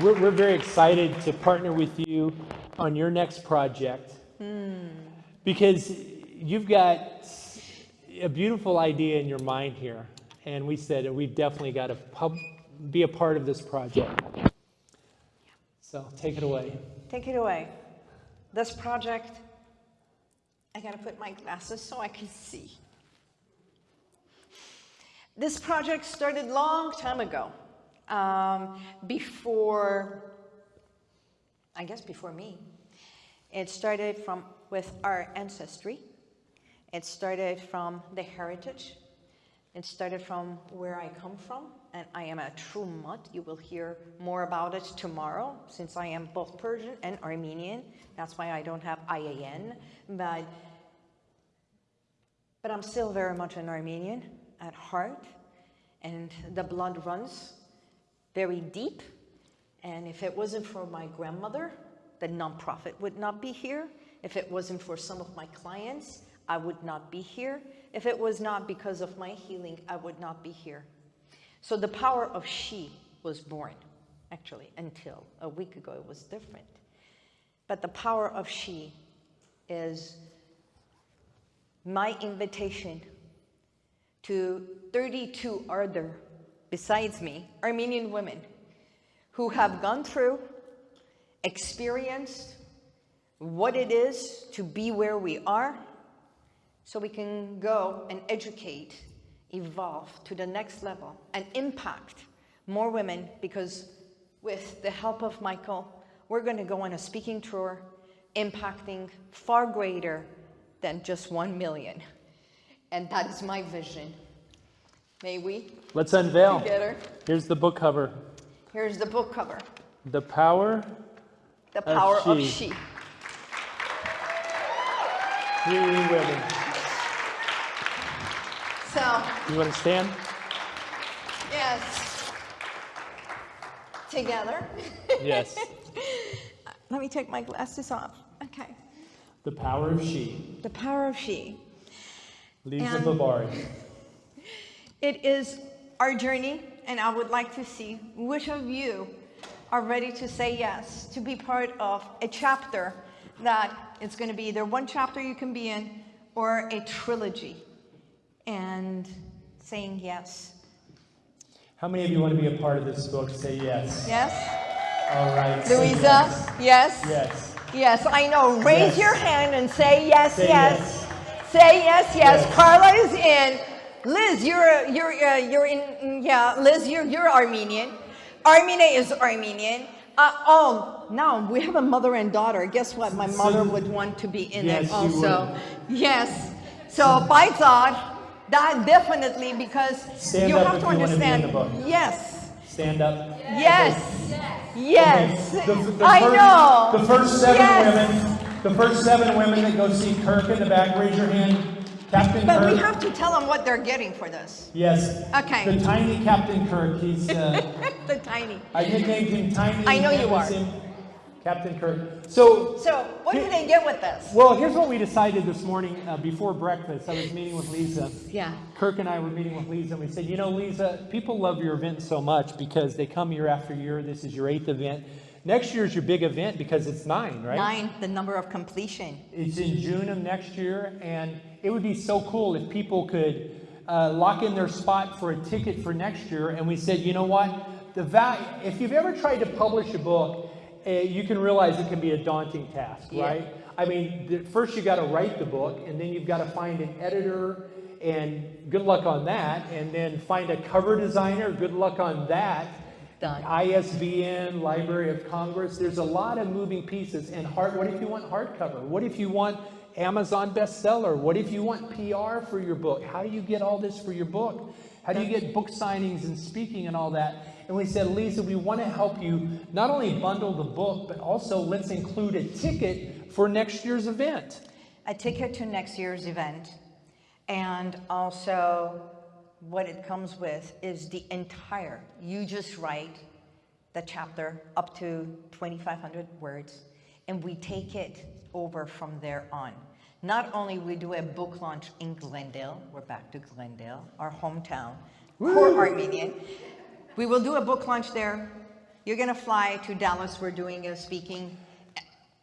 We're, we're very excited to partner with you on your next project hmm. because you've got a beautiful idea in your mind here. And we said we've definitely got to pub, be a part of this project. So take it away. Take it away. This project, I gotta put my glasses so I can see. This project started long time ago, um, before, I guess before me. It started from with our ancestry. It started from the heritage. It started from where I come from, and I am a true mutt. You will hear more about it tomorrow, since I am both Persian and Armenian. That's why I don't have IAN, but, but I'm still very much an Armenian at heart, and the blood runs very deep. And if it wasn't for my grandmother, the nonprofit would not be here. If it wasn't for some of my clients, I would not be here. If it was not because of my healing, I would not be here. So the power of she was born, actually, until a week ago it was different. But the power of she is my invitation to 32 other, besides me, Armenian women who have gone through, experienced what it is to be where we are, so we can go and educate, evolve to the next level, and impact more women because with the help of Michael, we're going to go on a speaking tour impacting far greater than just 1 million. And that is my vision. May we Let's unveil. together? Here's the book cover Here's the book cover, The Power The Power of She. She. Three Women. So, You want to stand? yes, together. Yes. Let me take my glasses off. Okay. The Power of She. The Power of She. Lisa And- Babari. It is our journey, and I would like to see which of you are ready to say yes, to be part of a chapter that it's going to be either one chapter you can be in or a trilogy. And saying yes. How many of you want to be a part of this book? Say yes. Yes? All right. Louisa? Yes? Yes. Yes, I know. Raise Yes. your hand and say yes, Say yes. Say yes, yes. Yes. Carla is in. Liz, you're you're uh, you're in. Yeah, Liz, you're you're Armenian. Armenia is Armenian. Uh, oh, now we have a mother and daughter. Guess what? My mother would want to be in Yes, it also. Yes. So by God, that definitely because Stand you have to you wanna be in understand. the book. Yes. Stand up. Yes. Yes. Okay, the- the I first- know. The first seven Yes. women, the first seven women that go see Kirk in the back, raise your hand. Captain But Kirk. we have to tell them what they're getting for this. Yes. Okay. The tiny Captain Kirk. He's. Uh, the tiny. I nicknamed him Tiny. I know you are. Captain Kirk. So So what do they get with this? Well, here's what we decided this morning uh, before breakfast. I was meeting with Lisa. Yeah. Kirk and I were meeting with Lisa, and we said, you know, Lisa, people love your event so much because they come year after year. This is your eighth event. Next year is your big event because it's nine, right? Nine, the number of completion. It's in June of next year, and it would be so cool if people could uh, lock in their spot for a ticket for next year. And we said, you know what? The value, if you've ever tried to publish a book, uh, you can realize it can be a daunting task, Yeah. right? I mean, first you got to write the book, and then you've got to find an editor, and good luck on that. And then find a cover designer, good luck on that. Done. ISBN, Library of Congress. There's a lot of moving pieces. And hard, what if you want hardcover? What if you want Amazon bestseller? What if you want PR for your book? How do you get all this for your book? How do you get book signings and speaking and all that? And we said, Lisa, we want to help you not only bundle the book, but also let's include a ticket for next year's event. A ticket to next year's event. And also what it comes with is the entire, you just write the chapter up to 2,500 words, and we take it over from there on. Not only we do a book launch in Glendale, we're back to Glendale, our hometown, core Armenian. We will do a book launch there. You're going to fly to Dallas. We're doing a speaking.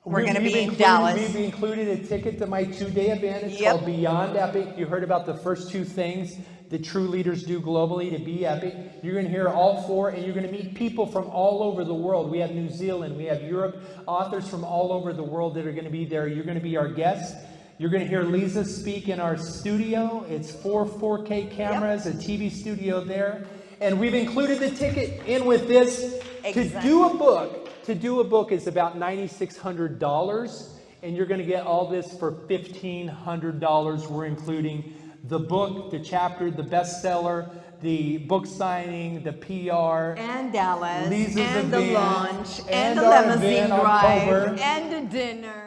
We're We- going to be in included- Dallas. We've included a ticket to my two-day event. It's Yep. called Beyond Epic. You heard about the first two things that true leaders do globally to be epic. You're going to hear all four, and you're going to meet people from all over the world. We have New Zealand, we have Europe, authors from all over the world that are going to be there. You're going to be our guests. You're going to hear Lisa speak in our studio. It's four 4K cameras, a TV studio there. And we've included the ticket in with this. Exactly. To do a book, to do a book is about $9,600, and you're going to get all this for $1,500. We're including the book, the chapter, the bestseller, the book signing, the PR. and Dallas, Lisa's and the event, launch, and, and the limousine drive, and the dinner.